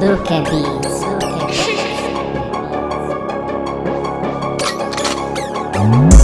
Look at these. Look mm.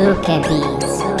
Look at these.